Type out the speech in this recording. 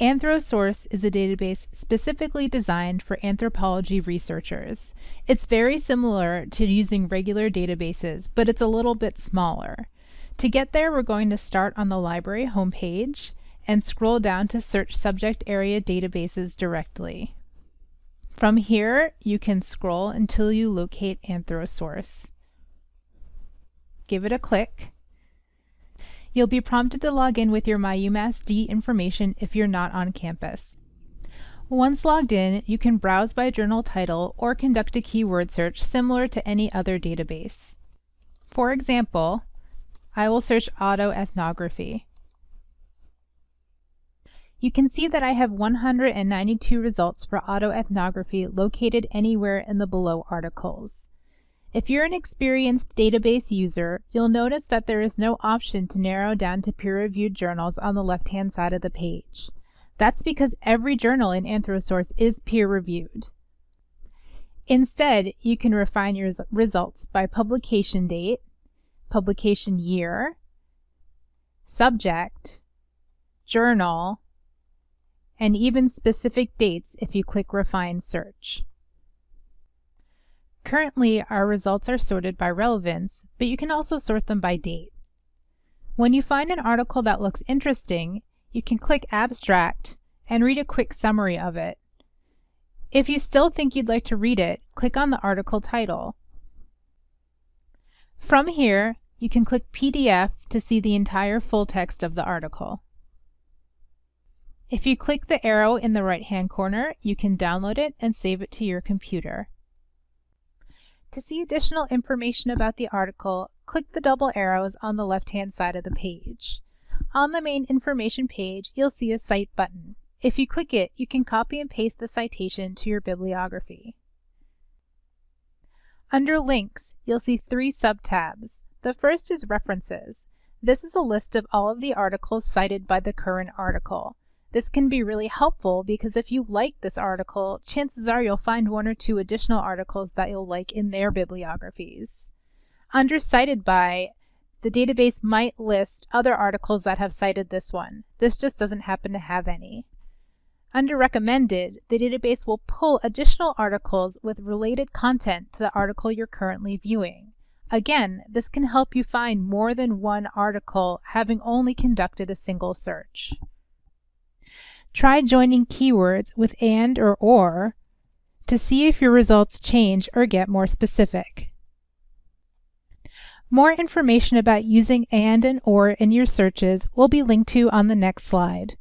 Anthrosource is a database specifically designed for anthropology researchers. It's very similar to using regular databases, but it's a little bit smaller. To get there, we're going to start on the library homepage and scroll down to search subject area databases directly. From here, you can scroll until you locate Anthrosource. Give it a click You'll be prompted to log in with your MyUMassD information if you're not on campus. Once logged in, you can browse by journal title or conduct a keyword search similar to any other database. For example, I will search autoethnography. You can see that I have 192 results for autoethnography located anywhere in the below articles. If you're an experienced database user, you'll notice that there is no option to narrow down to peer-reviewed journals on the left-hand side of the page. That's because every journal in Anthrosource is peer-reviewed. Instead, you can refine your results by publication date, publication year, subject, journal, and even specific dates if you click Refine Search. Currently, our results are sorted by relevance, but you can also sort them by date. When you find an article that looks interesting, you can click Abstract and read a quick summary of it. If you still think you'd like to read it, click on the article title. From here, you can click PDF to see the entire full text of the article. If you click the arrow in the right-hand corner, you can download it and save it to your computer. To see additional information about the article, click the double arrows on the left-hand side of the page. On the main information page, you'll see a Cite button. If you click it, you can copy and paste the citation to your bibliography. Under Links, you'll see three subtabs. The first is References. This is a list of all of the articles cited by the current article. This can be really helpful because if you like this article, chances are you'll find one or two additional articles that you'll like in their bibliographies. Under Cited By, the database might list other articles that have cited this one. This just doesn't happen to have any. Under Recommended, the database will pull additional articles with related content to the article you're currently viewing. Again, this can help you find more than one article having only conducted a single search. Try joining keywords with and or or to see if your results change or get more specific. More information about using and and or in your searches will be linked to on the next slide.